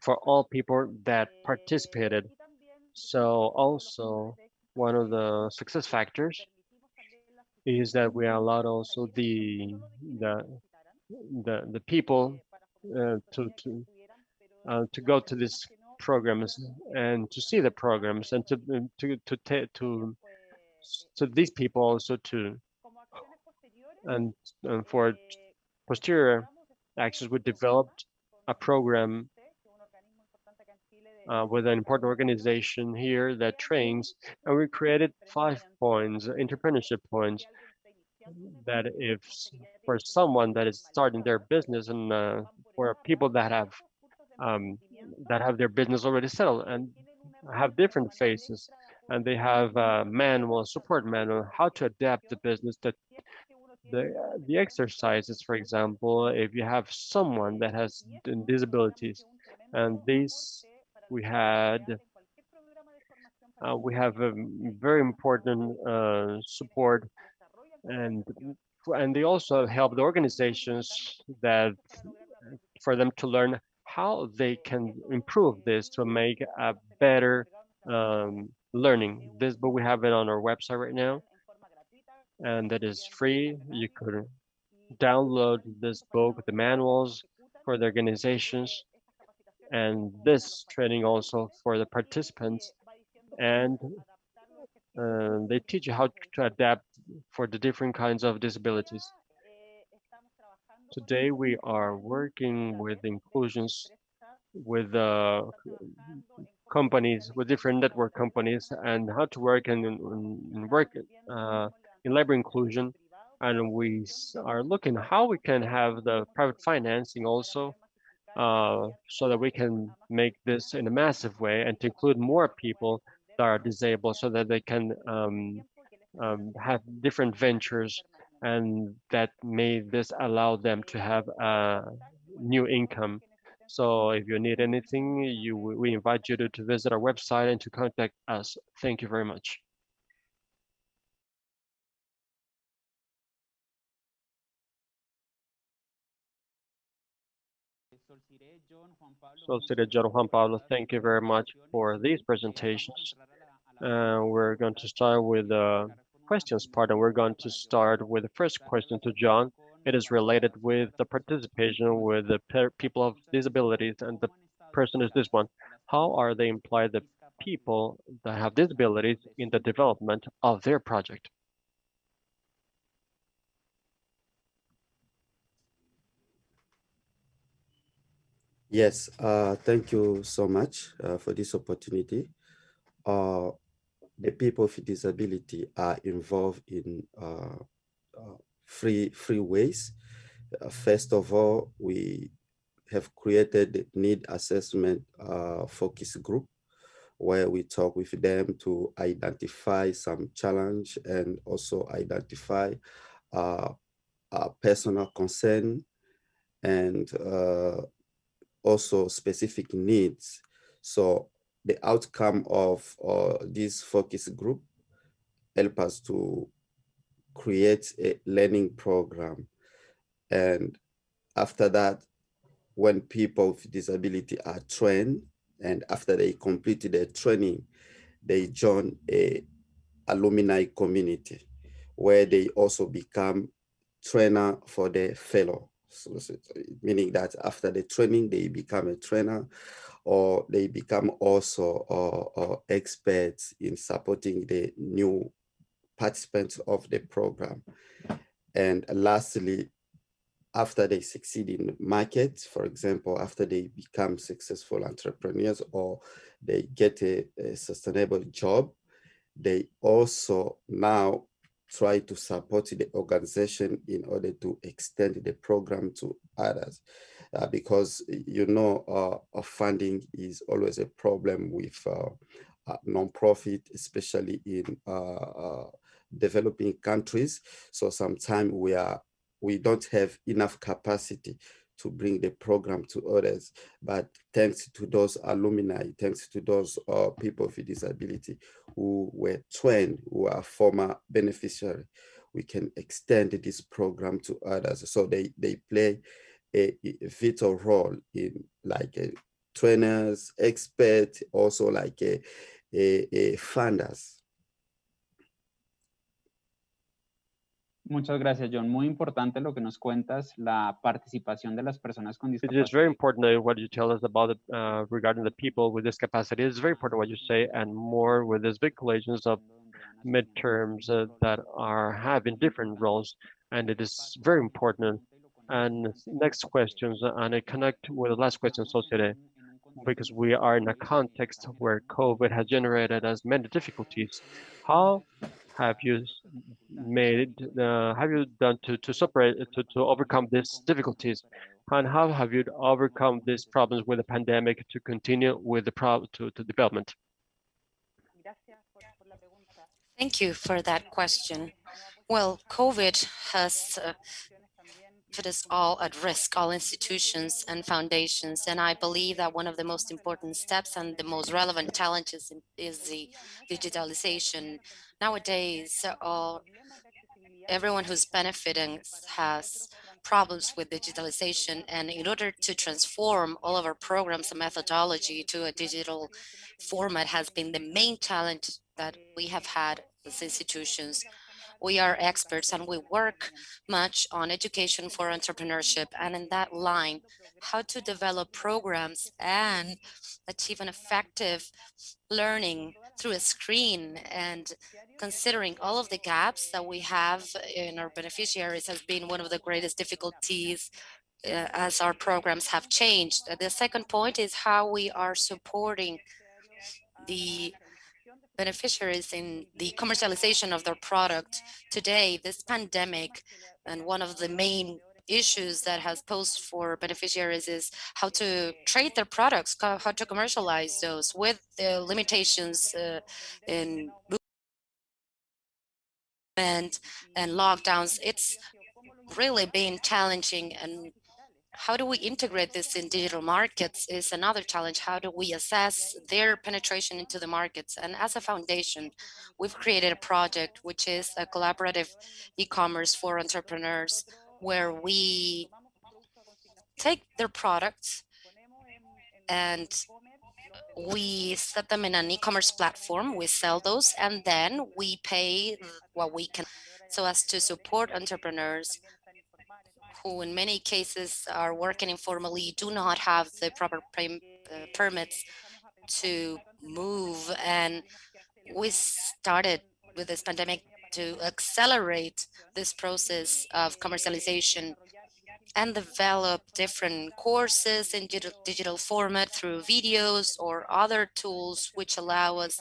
for all people that participated. So also one of the success factors is that we allowed also the the the the people uh, to to uh, to go to these programs and to see the programs and to to to to to, to these people also to and, and for posterior actions we developed a program uh, with an important organization here that trains, and we created five points, entrepreneurship points, that if for someone that is starting their business and uh, for people that have um, that have their business already settled and have different phases and they have a manual support manual how to adapt the business that the the exercises for example if you have someone that has disabilities and these we had uh, we have a very important uh, support and and they also help the organizations that for them to learn how they can improve this to make a better um, learning. This book, we have it on our website right now, and that is free. You could download this book, the manuals for the organizations, and this training also for the participants. And uh, they teach you how to adapt for the different kinds of disabilities. Today, we are working with inclusions with uh, companies, with different network companies, and how to work and, and work uh, in labor inclusion. And we are looking how we can have the private financing also, uh, so that we can make this in a massive way and to include more people that are disabled, so that they can um, um, have different ventures and that may this allow them to have a new income. So if you need anything, you we invite you to, to visit our website and to contact us. Thank you very much. Juan Pablo, thank you very much for these presentations. Uh, we're going to start with the questions part, and we're going to start with the first question to John. It is related with the participation with the people of disabilities, and the person is this one. How are they implied the people that have disabilities in the development of their project? Yes, uh, thank you so much uh, for this opportunity. Uh, the people with disability are involved in uh, uh, three, three ways. Uh, first of all, we have created the need assessment uh, focus group where we talk with them to identify some challenge and also identify uh, personal concern and uh, also specific needs. So the outcome of uh, this focus group help us to create a learning program. And after that, when people with disability are trained, and after they completed their training, they join a alumni community where they also become trainer for their fellow. Meaning that after the training, they become a trainer or they become also uh, uh, experts in supporting the new participants of the program. And lastly, after they succeed in the market, for example, after they become successful entrepreneurs or they get a, a sustainable job, they also now try to support the organization in order to extend the program to others uh, because you know uh, funding is always a problem with uh, uh non-profit, especially in uh, uh, developing countries. So sometimes we are we don't have enough capacity to bring the program to others. But thanks to those alumni, thanks to those uh, people with disability who were trained, who are former beneficiary, we can extend this program to others. So they, they play a, a vital role in like a trainers, experts, also like a, a, a funders. Muchas gracias, John. Muy importante lo que nos cuentas, la participación de las personas con discapacidad. It is very important what you tell us about it, uh, regarding the people with discapacidity. It's very important what you say, and more with these big collisions of midterms uh, that are having different roles, and it is very important and next questions, and I connect with the last question associated because we are in a context where COVID has generated as many difficulties. How have you made, uh, have you done to, to separate, to, to overcome these difficulties? And how have you overcome these problems with the pandemic to continue with the problem to, to development? Thank you for that question. Well, COVID has uh, put us all at risk, all institutions and foundations. And I believe that one of the most important steps and the most relevant challenges is the digitalization. Nowadays, all, everyone who's benefiting has problems with digitalization. And in order to transform all of our programs and methodology to a digital format has been the main challenge that we have had as institutions. We are experts and we work much on education for entrepreneurship and in that line, how to develop programs and achieve an effective learning through a screen and considering all of the gaps that we have in our beneficiaries has been one of the greatest difficulties uh, as our programs have changed. The second point is how we are supporting the beneficiaries in the commercialization of their product. Today, this pandemic and one of the main issues that has posed for beneficiaries is how to trade their products, how to commercialize those with the limitations uh, in movement and lockdowns. It's really been challenging and how do we integrate this in digital markets is another challenge. How do we assess their penetration into the markets? And as a foundation, we've created a project which is a collaborative e-commerce for entrepreneurs where we take their products and we set them in an e-commerce platform, we sell those, and then we pay what we can so as to support entrepreneurs who in many cases are working informally do not have the proper uh, permits to move. And we started with this pandemic to accelerate this process of commercialization and develop different courses in digital format through videos or other tools which allow us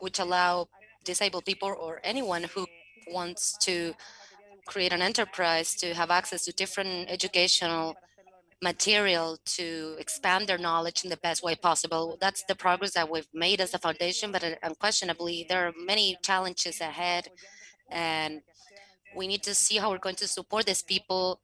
which allow disabled people or anyone who wants to create an enterprise to have access to different educational material to expand their knowledge in the best way possible. That's the progress that we've made as a foundation, but uh, unquestionably, there are many challenges ahead and we need to see how we're going to support these people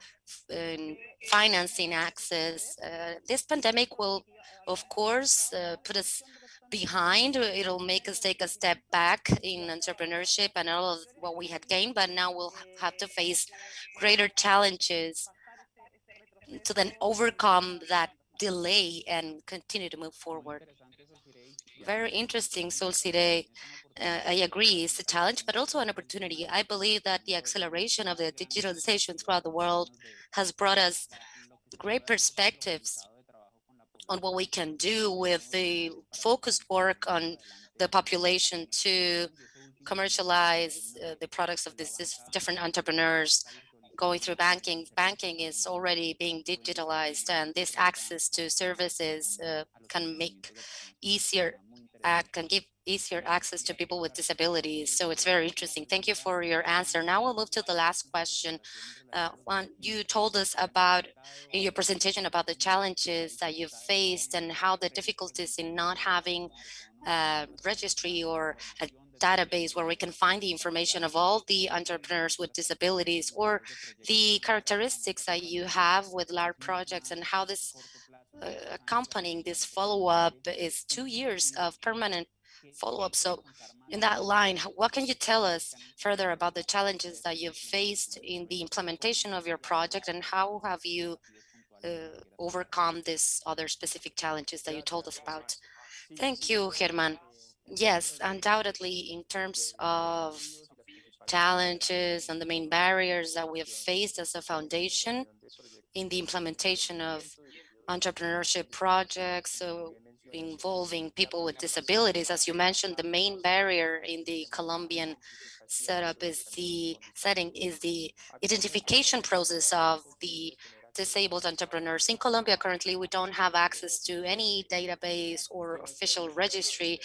in financing access. Uh, this pandemic will, of course, uh, put us behind. It'll make us take a step back in entrepreneurship and all of what we had gained, but now we'll have to face greater challenges to then overcome that delay and continue to move forward. Very interesting, Solcide. Uh, I agree, it's a challenge, but also an opportunity. I believe that the acceleration of the digitalization throughout the world has brought us great perspectives on what we can do with the focused work on the population to commercialize uh, the products of these different entrepreneurs going through banking. Banking is already being digitalized and this access to services uh, can make easier, uh, can give easier access to people with disabilities. So it's very interesting. Thank you for your answer. Now we'll move to the last question. Uh, Juan, you told us about in your presentation about the challenges that you've faced and how the difficulties in not having a registry or a database where we can find the information of all the entrepreneurs with disabilities or the characteristics that you have with large projects and how this uh, accompanying this follow-up is two years of permanent follow-up. So in that line, what can you tell us further about the challenges that you've faced in the implementation of your project and how have you uh, overcome these other specific challenges that you told us about? Thank you, Herman. Yes, undoubtedly, in terms of challenges and the main barriers that we have faced as a foundation in the implementation of entrepreneurship projects, involving people with disabilities. As you mentioned, the main barrier in the Colombian setup is the setting is the identification process of the disabled entrepreneurs. In Colombia, currently, we don't have access to any database or official registry,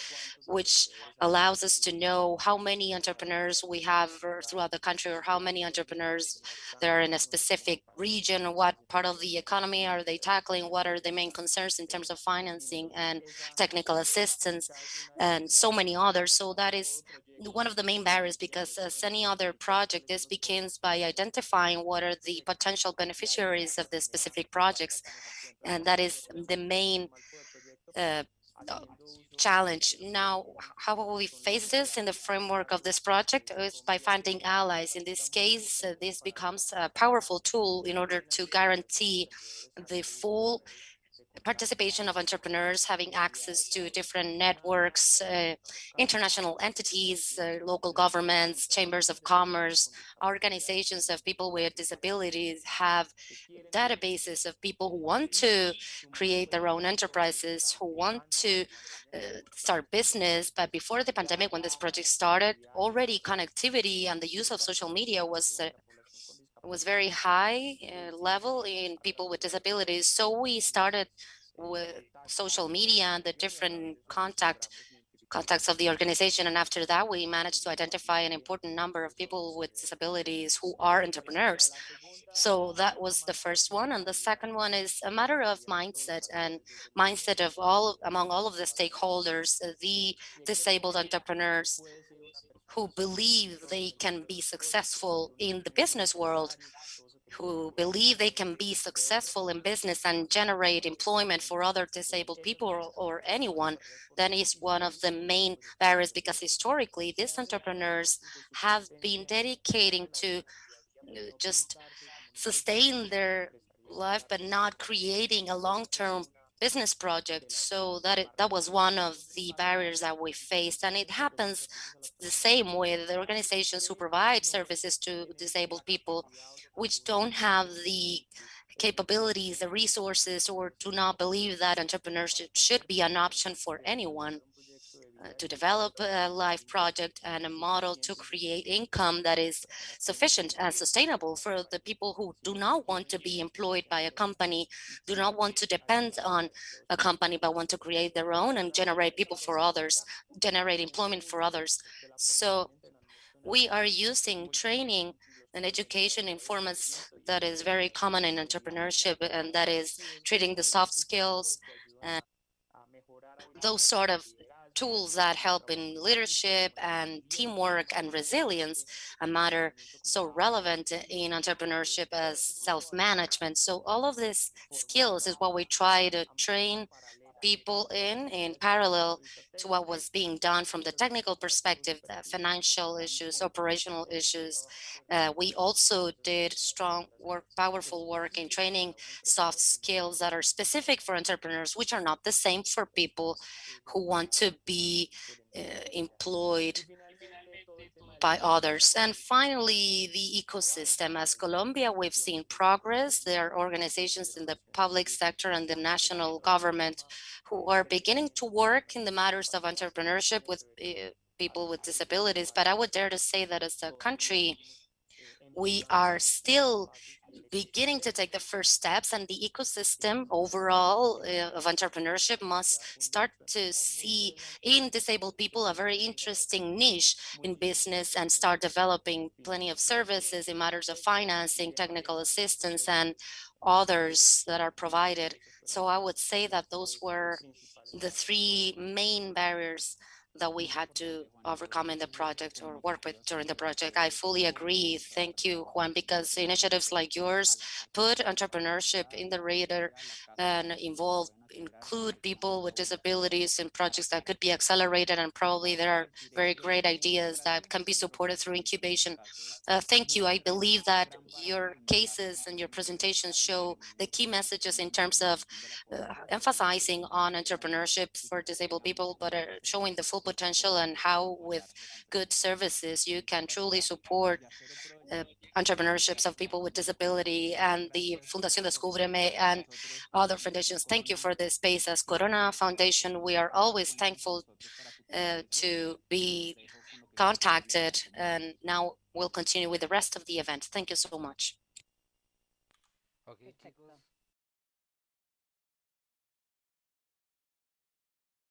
which allows us to know how many entrepreneurs we have throughout the country or how many entrepreneurs there are in a specific region, or what part of the economy are they tackling, what are the main concerns in terms of financing and technical assistance, and so many others. So that is one of the main barriers because as any other project, this begins by identifying what are the potential beneficiaries of the specific projects. And that is the main uh, uh, challenge. Now, how will we face this in the framework of this project is by finding allies. In this case, uh, this becomes a powerful tool in order to guarantee the full participation of entrepreneurs having access to different networks, uh, international entities, uh, local governments, chambers of commerce, organizations of people with disabilities have databases of people who want to create their own enterprises, who want to uh, start business. But before the pandemic, when this project started, already connectivity and the use of social media was uh, was very high uh, level in people with disabilities. So we started with social media and the different contact contacts of the organization. And after that, we managed to identify an important number of people with disabilities who are entrepreneurs. So that was the first one. And the second one is a matter of mindset and mindset of all among all of the stakeholders, the disabled entrepreneurs, who believe they can be successful in the business world, who believe they can be successful in business and generate employment for other disabled people or, or anyone, that is one of the main barriers because historically these entrepreneurs have been dedicating to uh, just sustain their life but not creating a long-term business project. So that it, that was one of the barriers that we faced. And it happens the same with the organizations who provide services to disabled people, which don't have the capabilities, the resources, or do not believe that entrepreneurship should be an option for anyone. To develop a life project and a model to create income that is sufficient and sustainable for the people who do not want to be employed by a company, do not want to depend on a company, but want to create their own and generate people for others, generate employment for others. So we are using training and education in formats that is very common in entrepreneurship, and that is treating the soft skills and those sort of tools that help in leadership and teamwork and resilience, a matter so relevant in entrepreneurship as self-management. So all of these skills is what we try to train people in in parallel to what was being done from the technical perspective, uh, financial issues, operational issues. Uh, we also did strong work, powerful work in training soft skills that are specific for entrepreneurs, which are not the same for people who want to be uh, employed by others. And finally, the ecosystem. As Colombia, we've seen progress. There are organizations in the public sector and the national government who are beginning to work in the matters of entrepreneurship with uh, people with disabilities. But I would dare to say that as a country, we are still beginning to take the first steps and the ecosystem overall uh, of entrepreneurship must start to see in disabled people a very interesting niche in business and start developing plenty of services in matters of financing, technical assistance, and others that are provided. So I would say that those were the three main barriers that we had to overcome in the project or work with during the project. I fully agree. Thank you, Juan, because initiatives like yours put entrepreneurship in the radar and involve include people with disabilities in projects that could be accelerated and probably there are very great ideas that can be supported through incubation. Uh, thank you. I believe that your cases and your presentations show the key messages in terms of uh, emphasizing on entrepreneurship for disabled people, but uh, showing the full potential and how with good services you can truly support uh, entrepreneurships of people with disability and the Fundación Descúbreme and other foundations. Thank you for this space as Corona Foundation. We are always thankful uh, to be contacted and now we'll continue with the rest of the event. Thank you so much. Okay.